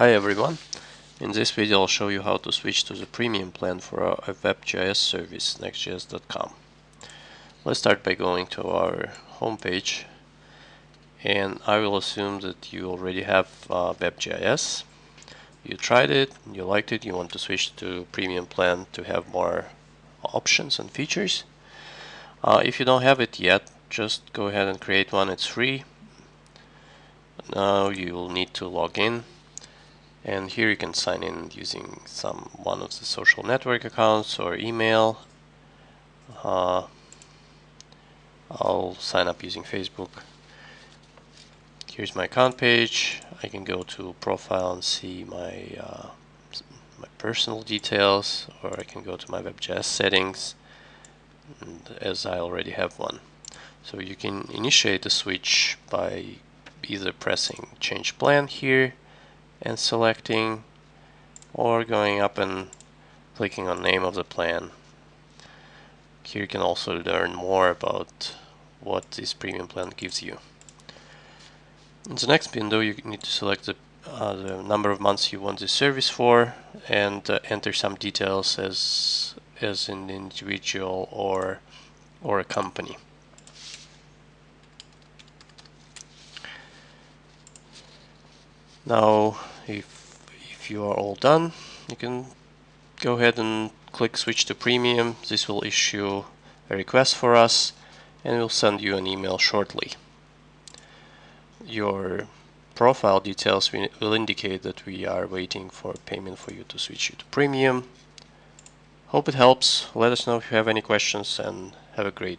Hi everyone. In this video I'll show you how to switch to the premium plan for our WebGIS service, nextgis.com. Let's start by going to our homepage and I will assume that you already have uh, WebGIS. You tried it, you liked it, you want to switch to premium plan to have more options and features. Uh, if you don't have it yet, just go ahead and create one, it's free. Now you will need to log in and here you can sign in using some one of the social network accounts or email. Uh, I'll sign up using Facebook. Here's my account page. I can go to profile and see my uh, my personal details or I can go to my WebGIS settings as I already have one. So you can initiate the switch by either pressing change plan here and selecting or going up and clicking on name of the plan. Here you can also learn more about what this premium plan gives you. In the next window you need to select the, uh, the number of months you want this service for and uh, enter some details as as an individual or or a company. Now if, if you are all done you can go ahead and click switch to premium. This will issue a request for us and we'll send you an email shortly. Your profile details will indicate that we are waiting for payment for you to switch you to premium. Hope it helps. Let us know if you have any questions and have a great day